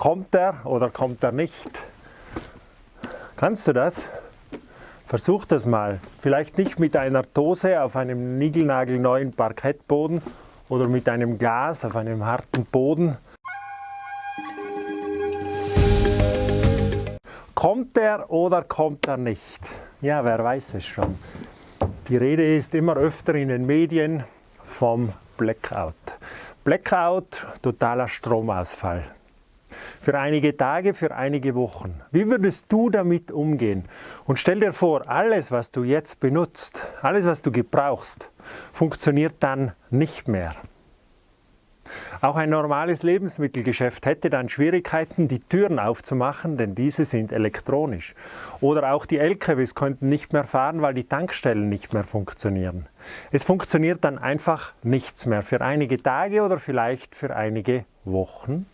Kommt er oder kommt er nicht? Kannst du das? Versuch das mal. Vielleicht nicht mit einer Dose auf einem niegelnagelneuen Parkettboden oder mit einem Glas auf einem harten Boden. Kommt er oder kommt er nicht? Ja, wer weiß es schon. Die Rede ist immer öfter in den Medien vom Blackout. Blackout, totaler Stromausfall. Für einige Tage, für einige Wochen. Wie würdest du damit umgehen? Und stell dir vor, alles, was du jetzt benutzt, alles, was du gebrauchst, funktioniert dann nicht mehr. Auch ein normales Lebensmittelgeschäft hätte dann Schwierigkeiten, die Türen aufzumachen, denn diese sind elektronisch. Oder auch die LKWs könnten nicht mehr fahren, weil die Tankstellen nicht mehr funktionieren. Es funktioniert dann einfach nichts mehr für einige Tage oder vielleicht für einige Wochen.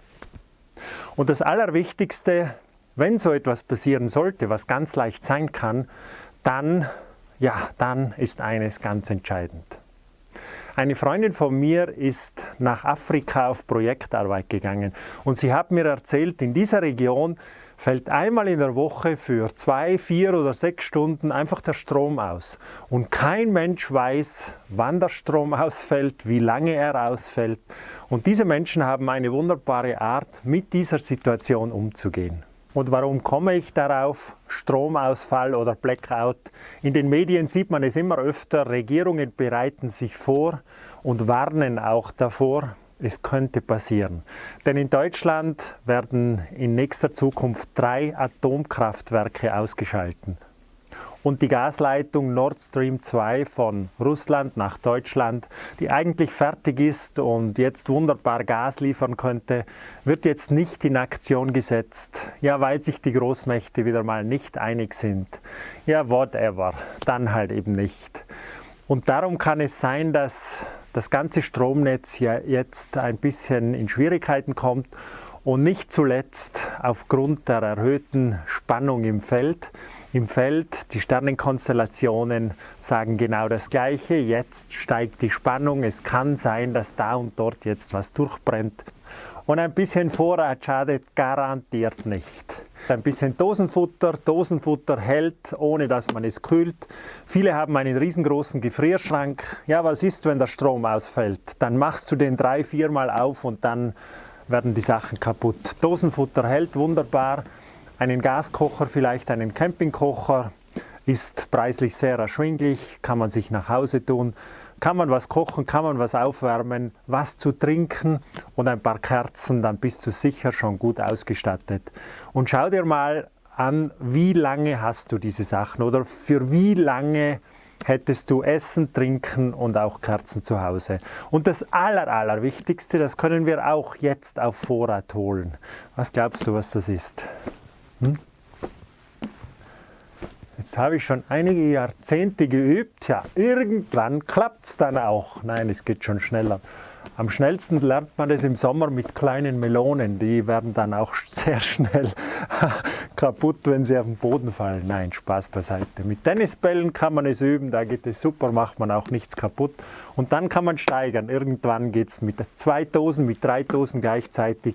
Und das Allerwichtigste, wenn so etwas passieren sollte, was ganz leicht sein kann, dann, ja, dann ist eines ganz entscheidend. Eine Freundin von mir ist nach Afrika auf Projektarbeit gegangen und sie hat mir erzählt, in dieser Region fällt einmal in der Woche für zwei, vier oder sechs Stunden einfach der Strom aus. Und kein Mensch weiß, wann der Strom ausfällt, wie lange er ausfällt. Und diese Menschen haben eine wunderbare Art, mit dieser Situation umzugehen. Und warum komme ich darauf? Stromausfall oder Blackout. In den Medien sieht man es immer öfter, Regierungen bereiten sich vor und warnen auch davor, es könnte passieren. Denn in Deutschland werden in nächster Zukunft drei Atomkraftwerke ausgeschalten und die Gasleitung Nord Stream 2 von Russland nach Deutschland, die eigentlich fertig ist und jetzt wunderbar Gas liefern könnte, wird jetzt nicht in Aktion gesetzt. Ja, weil sich die Großmächte wieder mal nicht einig sind. Ja, whatever. Dann halt eben nicht. Und darum kann es sein, dass das ganze Stromnetz ja jetzt ein bisschen in Schwierigkeiten kommt und nicht zuletzt aufgrund der erhöhten Spannung im Feld. Im Feld, die Sternenkonstellationen sagen genau das Gleiche. Jetzt steigt die Spannung. Es kann sein, dass da und dort jetzt was durchbrennt. Und ein bisschen Vorrat schadet garantiert nicht. Ein bisschen Dosenfutter. Dosenfutter hält, ohne dass man es kühlt. Viele haben einen riesengroßen Gefrierschrank. Ja, was ist, wenn der Strom ausfällt? Dann machst du den drei, viermal auf und dann werden die Sachen kaputt. Dosenfutter hält wunderbar, einen Gaskocher, vielleicht einen Campingkocher, ist preislich sehr erschwinglich, kann man sich nach Hause tun, kann man was kochen, kann man was aufwärmen, was zu trinken und ein paar Kerzen, dann bist du sicher schon gut ausgestattet. Und schau dir mal an, wie lange hast du diese Sachen oder für wie lange hättest du Essen, Trinken und auch Kerzen zu Hause. Und das Aller, Allerwichtigste, das können wir auch jetzt auf Vorrat holen. Was glaubst du, was das ist? Hm? Jetzt habe ich schon einige Jahrzehnte geübt. Ja, irgendwann klappt es dann auch. Nein, es geht schon schneller. Am schnellsten lernt man das im Sommer mit kleinen Melonen. Die werden dann auch sehr schnell kaputt, wenn sie auf den Boden fallen. Nein, Spaß beiseite. Mit Tennisbällen kann man es üben, da geht es super, macht man auch nichts kaputt. Und dann kann man steigern. Irgendwann geht es mit zwei Dosen, mit drei Dosen gleichzeitig.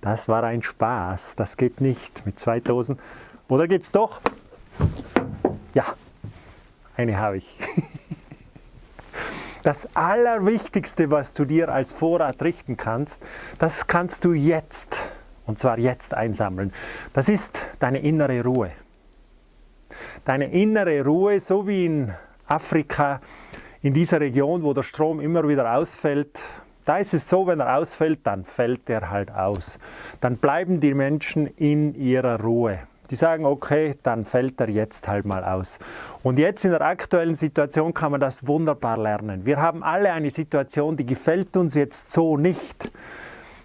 Das war ein Spaß. Das geht nicht mit zwei Dosen. Oder geht's doch? Ja, eine habe ich. Das Allerwichtigste, was du dir als Vorrat richten kannst, das kannst du jetzt, und zwar jetzt einsammeln. Das ist deine innere Ruhe. Deine innere Ruhe, so wie in Afrika, in dieser Region, wo der Strom immer wieder ausfällt, da ist es so, wenn er ausfällt, dann fällt er halt aus. Dann bleiben die Menschen in ihrer Ruhe. Die sagen, okay, dann fällt er jetzt halt mal aus. Und jetzt in der aktuellen Situation kann man das wunderbar lernen. Wir haben alle eine Situation, die gefällt uns jetzt so nicht,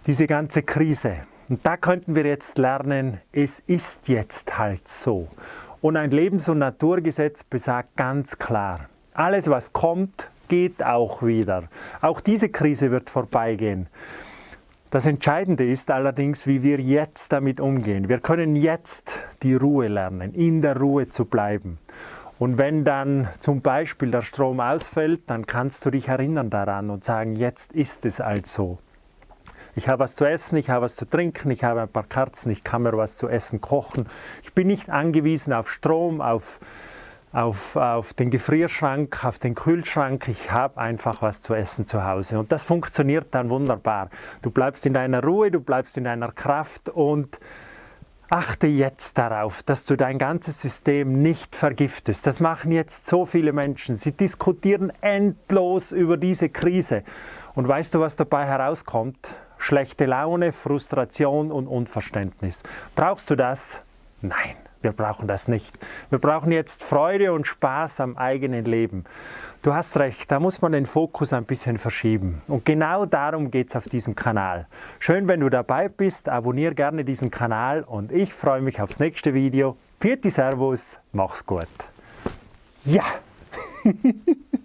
diese ganze Krise. Und da könnten wir jetzt lernen, es ist jetzt halt so. Und ein Lebens- und Naturgesetz besagt ganz klar, alles was kommt, geht auch wieder. Auch diese Krise wird vorbeigehen. Das Entscheidende ist allerdings, wie wir jetzt damit umgehen. Wir können jetzt die Ruhe lernen, in der Ruhe zu bleiben. Und wenn dann zum Beispiel der Strom ausfällt, dann kannst du dich erinnern daran und sagen, jetzt ist es also. Ich habe was zu essen, ich habe was zu trinken, ich habe ein paar Kerzen, ich kann mir was zu essen kochen. Ich bin nicht angewiesen auf Strom, auf, auf, auf den Gefrierschrank, auf den Kühlschrank. Ich habe einfach was zu essen zu Hause. Und das funktioniert dann wunderbar. Du bleibst in deiner Ruhe, du bleibst in deiner Kraft und Achte jetzt darauf, dass du dein ganzes System nicht vergiftest. Das machen jetzt so viele Menschen. Sie diskutieren endlos über diese Krise. Und weißt du, was dabei herauskommt? Schlechte Laune, Frustration und Unverständnis. Brauchst du das? Nein, wir brauchen das nicht. Wir brauchen jetzt Freude und Spaß am eigenen Leben. Du hast recht, da muss man den Fokus ein bisschen verschieben. Und genau darum geht es auf diesem Kanal. Schön, wenn du dabei bist, abonniere gerne diesen Kanal und ich freue mich aufs nächste Video. Vierte Servus, mach's gut. Ja!